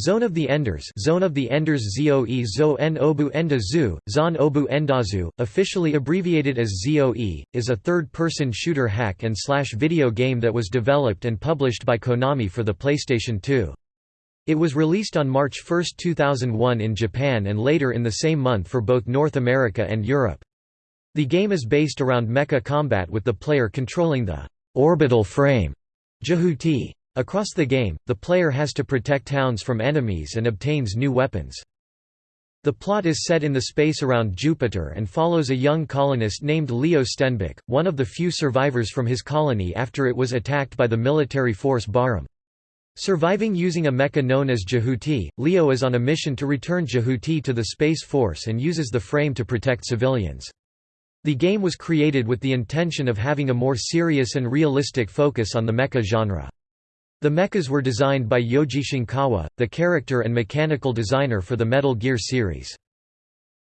Zone of the Enders Zone of the Enders ZOE Zo Obu Zon Obu Endazu, officially abbreviated as ZOE, is a third-person shooter hack and slash video game that was developed and published by Konami for the PlayStation 2. It was released on March 1, 2001 in Japan and later in the same month for both North America and Europe. The game is based around mecha combat with the player controlling the orbital frame Jehuti. Across the game, the player has to protect towns from enemies and obtains new weapons. The plot is set in the space around Jupiter and follows a young colonist named Leo Stenbuck, one of the few survivors from his colony after it was attacked by the military force Bahram. Surviving using a mecha known as Jehuti, Leo is on a mission to return Jehuti to the Space Force and uses the frame to protect civilians. The game was created with the intention of having a more serious and realistic focus on the mecha genre. The mechas were designed by Yoji Shinkawa, the character and mechanical designer for the Metal Gear series.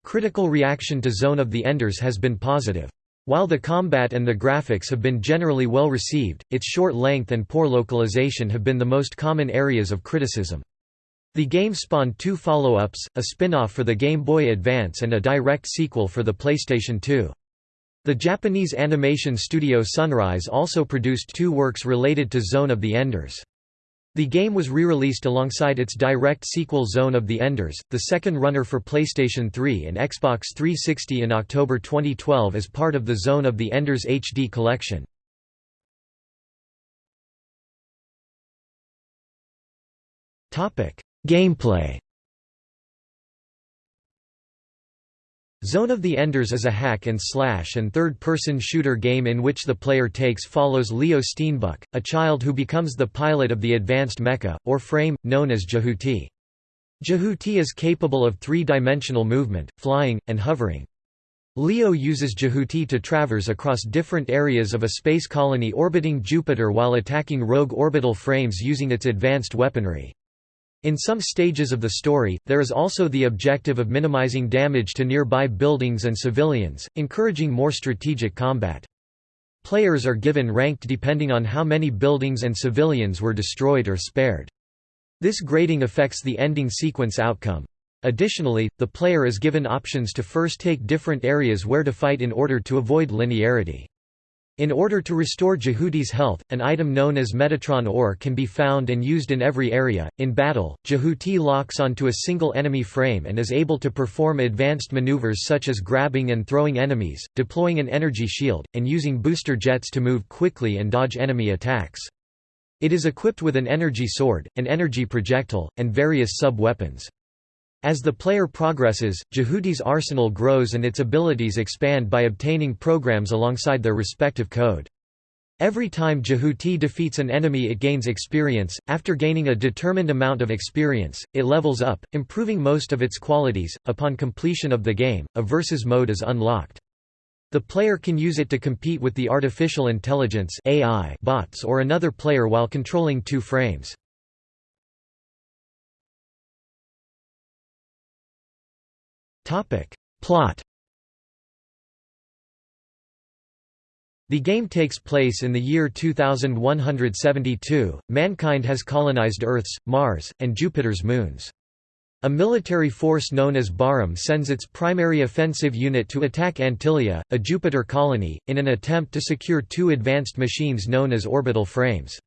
Critical reaction to Zone of the Enders has been positive. While the combat and the graphics have been generally well received, its short length and poor localization have been the most common areas of criticism. The game spawned two follow-ups, a spin-off for the Game Boy Advance and a direct sequel for the PlayStation 2. The Japanese animation studio Sunrise also produced two works related to Zone of the Enders. The game was re-released alongside its direct sequel Zone of the Enders, the second runner for PlayStation 3 and Xbox 360 in October 2012 as part of the Zone of the Enders HD collection. Gameplay Zone of the Enders is a hack and slash and third-person shooter game in which the player takes follows Leo Stenbuck, a child who becomes the pilot of the advanced mecha, or frame, known as Jehuti. Jehuti is capable of three-dimensional movement, flying, and hovering. Leo uses Jehuti to traverse across different areas of a space colony orbiting Jupiter while attacking rogue orbital frames using its advanced weaponry. In some stages of the story, there is also the objective of minimizing damage to nearby buildings and civilians, encouraging more strategic combat. Players are given ranked depending on how many buildings and civilians were destroyed or spared. This grading affects the ending sequence outcome. Additionally, the player is given options to first take different areas where to fight in order to avoid linearity. In order to restore Jehuti's health, an item known as Metatron ore can be found and used in every area. In battle, Jehuti locks onto a single enemy frame and is able to perform advanced maneuvers such as grabbing and throwing enemies, deploying an energy shield, and using booster jets to move quickly and dodge enemy attacks. It is equipped with an energy sword, an energy projectile, and various sub-weapons. As the player progresses, Jehuti's arsenal grows and its abilities expand by obtaining programs alongside their respective code. Every time Jehuti defeats an enemy it gains experience, after gaining a determined amount of experience, it levels up, improving most of its qualities. Upon completion of the game, a versus mode is unlocked. The player can use it to compete with the artificial intelligence AI bots or another player while controlling two frames. Plot The game takes place in the year 2172. Mankind has colonized Earth's, Mars, and Jupiter's moons. A military force known as Bahram sends its primary offensive unit to attack Antilia, a Jupiter colony, in an attempt to secure two advanced machines known as orbital frames.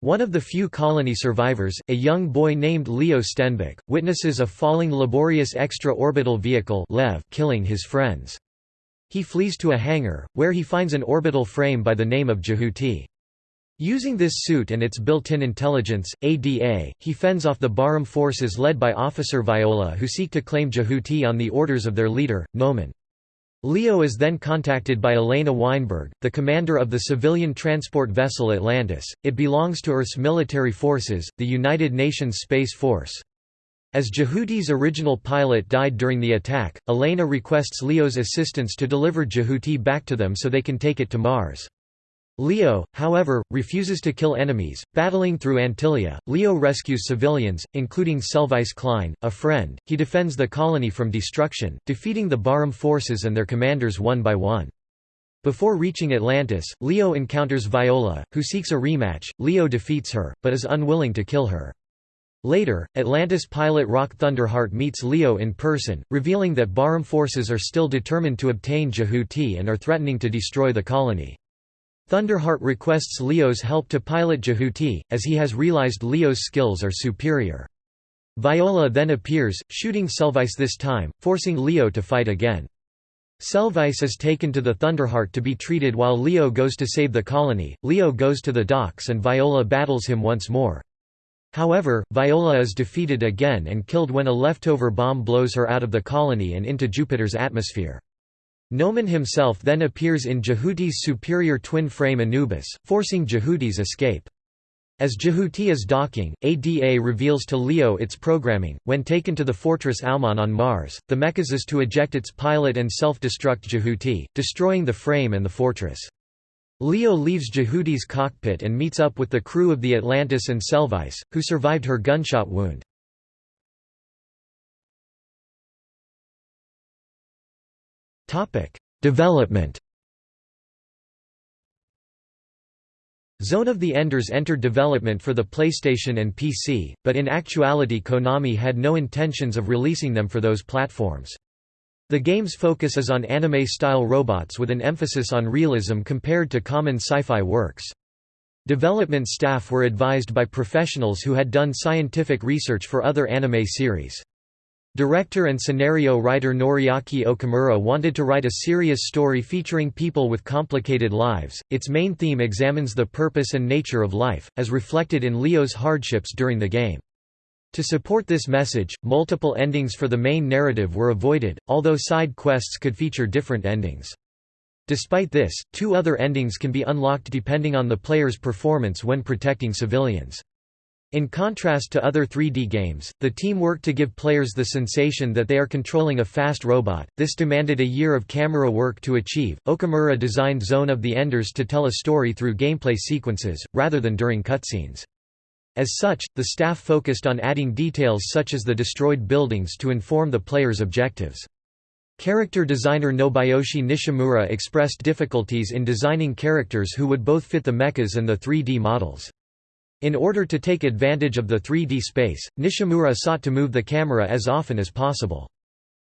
One of the few colony survivors, a young boy named Leo Stenbuck, witnesses a falling laborious extra-orbital vehicle Lev killing his friends. He flees to a hangar, where he finds an orbital frame by the name of Jehuti. Using this suit and its built-in intelligence, ADA, he fends off the Bahram forces led by Officer Viola who seek to claim Jehuti on the orders of their leader, Nohman. Leo is then contacted by Elena Weinberg, the commander of the civilian transport vessel Atlantis. It belongs to Earth's military forces, the United Nations Space Force. As Jehuti's original pilot died during the attack, Elena requests Leo's assistance to deliver Jehuti back to them so they can take it to Mars. Leo, however, refuses to kill enemies. Battling through Antilia, Leo rescues civilians, including Celvice Klein, a friend. He defends the colony from destruction, defeating the Bahram forces and their commanders one by one. Before reaching Atlantis, Leo encounters Viola, who seeks a rematch. Leo defeats her, but is unwilling to kill her. Later, Atlantis pilot Rock Thunderheart meets Leo in person, revealing that Bahram forces are still determined to obtain Jehuti and are threatening to destroy the colony. Thunderheart requests Leo's help to pilot Jehuti, as he has realized Leo's skills are superior. Viola then appears, shooting Celvice this time, forcing Leo to fight again. Celvice is taken to the Thunderheart to be treated while Leo goes to save the colony. Leo goes to the docks and Viola battles him once more. However, Viola is defeated again and killed when a leftover bomb blows her out of the colony and into Jupiter's atmosphere. Nohman himself then appears in Jehuti's superior twin frame Anubis, forcing Jehuti's escape. As Jehuti is docking, ADA reveals to Leo its programming. When taken to the fortress Almon on Mars, the mechas is to eject its pilot and self-destruct Jehuti, destroying the frame and the fortress. Leo leaves Jehuti's cockpit and meets up with the crew of the Atlantis and Celvice, who survived her gunshot wound. Development Zone of the Enders entered development for the PlayStation and PC, but in actuality Konami had no intentions of releasing them for those platforms. The game's focus is on anime-style robots with an emphasis on realism compared to common sci-fi works. Development staff were advised by professionals who had done scientific research for other anime series. Director and scenario writer Noriaki Okamura wanted to write a serious story featuring people with complicated lives. Its main theme examines the purpose and nature of life, as reflected in Leo's hardships during the game. To support this message, multiple endings for the main narrative were avoided, although side quests could feature different endings. Despite this, two other endings can be unlocked depending on the player's performance when protecting civilians. In contrast to other 3D games, the team worked to give players the sensation that they are controlling a fast robot. This demanded a year of camera work to achieve. Okamura designed Zone of the Enders to tell a story through gameplay sequences, rather than during cutscenes. As such, the staff focused on adding details such as the destroyed buildings to inform the player's objectives. Character designer Nobuyoshi Nishimura expressed difficulties in designing characters who would both fit the mechas and the 3D models. In order to take advantage of the 3D space, Nishimura sought to move the camera as often as possible.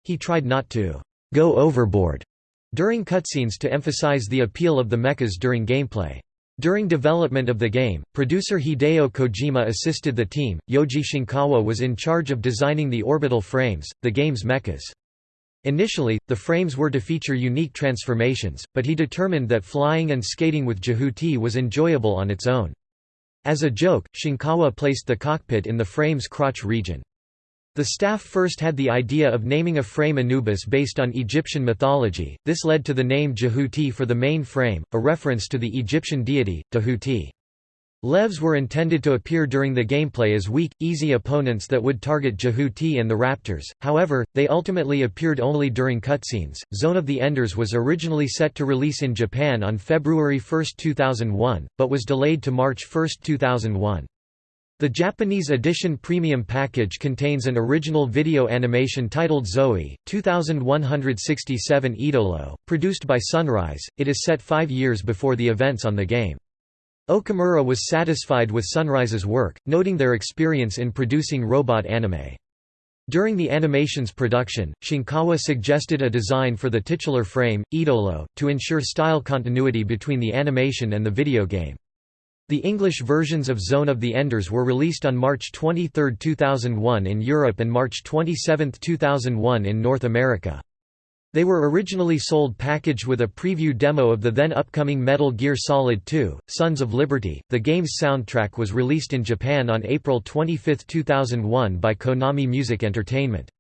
He tried not to «go overboard» during cutscenes to emphasize the appeal of the mechas during gameplay. During development of the game, producer Hideo Kojima assisted the team. Yoji Shinkawa was in charge of designing the orbital frames, the game's mechas. Initially, the frames were to feature unique transformations, but he determined that flying and skating with Jehuti was enjoyable on its own. As a joke, Shinkawa placed the cockpit in the frame's crotch region. The staff first had the idea of naming a frame Anubis based on Egyptian mythology, this led to the name Jehuti for the main frame, a reference to the Egyptian deity, Tehuti. Levs were intended to appear during the gameplay as weak, easy opponents that would target Jehuti and the Raptors, however, they ultimately appeared only during cutscenes. Zone of the Enders was originally set to release in Japan on February 1, 2001, but was delayed to March 1, 2001. The Japanese edition premium package contains an original video animation titled Zoe, 2167 Idolo, produced by Sunrise. It is set five years before the events on the game. Okamura was satisfied with Sunrise's work, noting their experience in producing robot anime. During the animation's production, Shinkawa suggested a design for the titular frame, Idolo, to ensure style continuity between the animation and the video game. The English versions of Zone of the Enders were released on March 23, 2001 in Europe and March 27, 2001 in North America. They were originally sold packaged with a preview demo of the then upcoming Metal Gear Solid 2, Sons of Liberty. The game's soundtrack was released in Japan on April 25, 2001 by Konami Music Entertainment.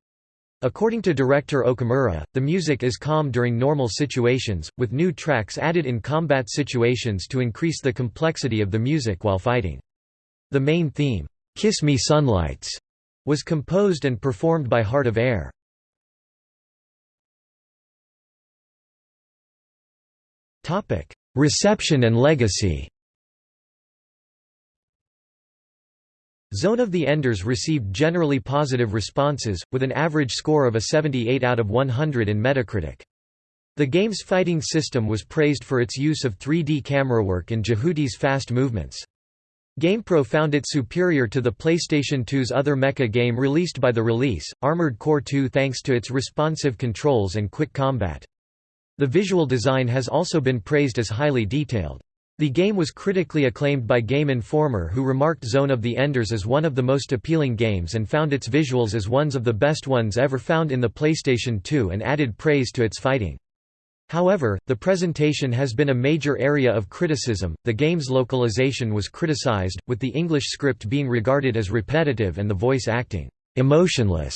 According to director Okamura, the music is calm during normal situations, with new tracks added in combat situations to increase the complexity of the music while fighting. The main theme, "'Kiss Me Sunlights' was composed and performed by Heart of Air. Reception and legacy Zone of the Enders received generally positive responses, with an average score of a 78 out of 100 in Metacritic. The game's fighting system was praised for its use of 3D camera work and Jehuti's fast movements. GamePro found it superior to the PlayStation 2's other mecha game released by the release, Armored Core 2 thanks to its responsive controls and quick combat. The visual design has also been praised as highly detailed. The game was critically acclaimed by Game Informer who remarked Zone of the Enders as one of the most appealing games and found its visuals as ones of the best ones ever found in the PlayStation 2 and added praise to its fighting. However, the presentation has been a major area of criticism. The game's localization was criticized, with the English script being regarded as repetitive and the voice acting emotionless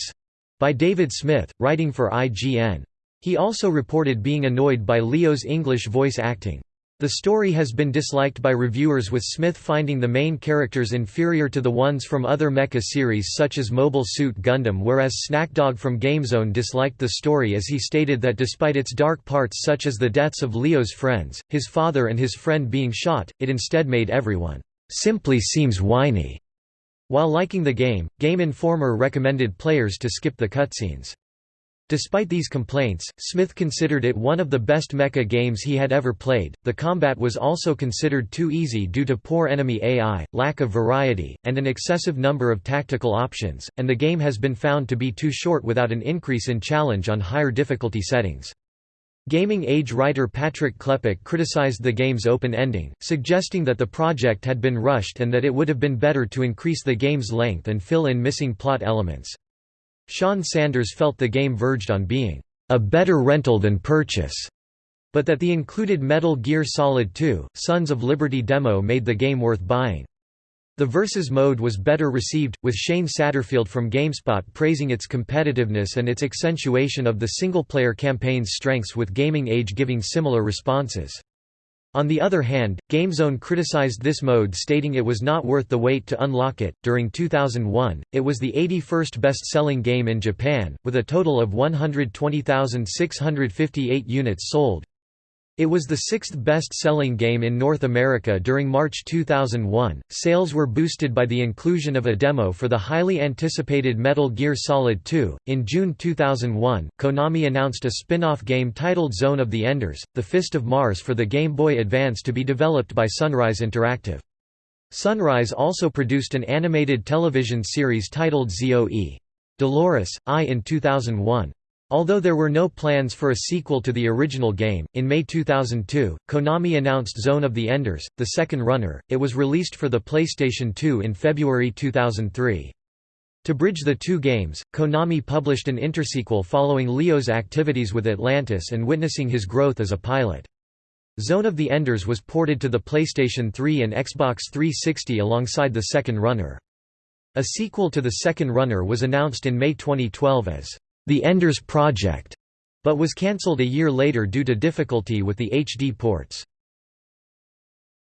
by David Smith, writing for IGN. He also reported being annoyed by Leo's English voice acting. The story has been disliked by reviewers with Smith finding the main characters inferior to the ones from other mecha series such as Mobile Suit Gundam whereas Snackdog from GameZone disliked the story as he stated that despite its dark parts such as the deaths of Leo's friends, his father and his friend being shot, it instead made everyone, "...simply seems whiny." While liking the game, Game Informer recommended players to skip the cutscenes. Despite these complaints, Smith considered it one of the best mecha games he had ever played. The combat was also considered too easy due to poor enemy AI, lack of variety, and an excessive number of tactical options, and the game has been found to be too short without an increase in challenge on higher difficulty settings. Gaming Age writer Patrick Klepek criticized the game's open ending, suggesting that the project had been rushed and that it would have been better to increase the game's length and fill in missing plot elements. Sean Sanders felt the game verged on being a better rental than purchase, but that the included Metal Gear Solid 2, Sons of Liberty demo made the game worth buying. The Versus mode was better received, with Shane Satterfield from GameSpot praising its competitiveness and its accentuation of the single-player campaign's strengths with Gaming Age giving similar responses. On the other hand, GameZone criticized this mode stating it was not worth the wait to unlock it. During 2001, it was the 81st best-selling game in Japan, with a total of 120,658 units sold. It was the sixth best-selling game in North America during March 2001. Sales were boosted by the inclusion of a demo for the highly anticipated Metal Gear Solid 2. In June 2001, Konami announced a spin-off game titled Zone of the Enders: The Fist of Mars for the Game Boy Advance to be developed by Sunrise Interactive. Sunrise also produced an animated television series titled ZOE. Dolores, I in 2001. Although there were no plans for a sequel to the original game, in May 2002, Konami announced Zone of the Enders, the second runner. It was released for the PlayStation 2 in February 2003. To bridge the two games, Konami published an intersequel following Leo's activities with Atlantis and witnessing his growth as a pilot. Zone of the Enders was ported to the PlayStation 3 and Xbox 360 alongside the second runner. A sequel to the second runner was announced in May 2012 as the Enders Project, but was cancelled a year later due to difficulty with the HD ports.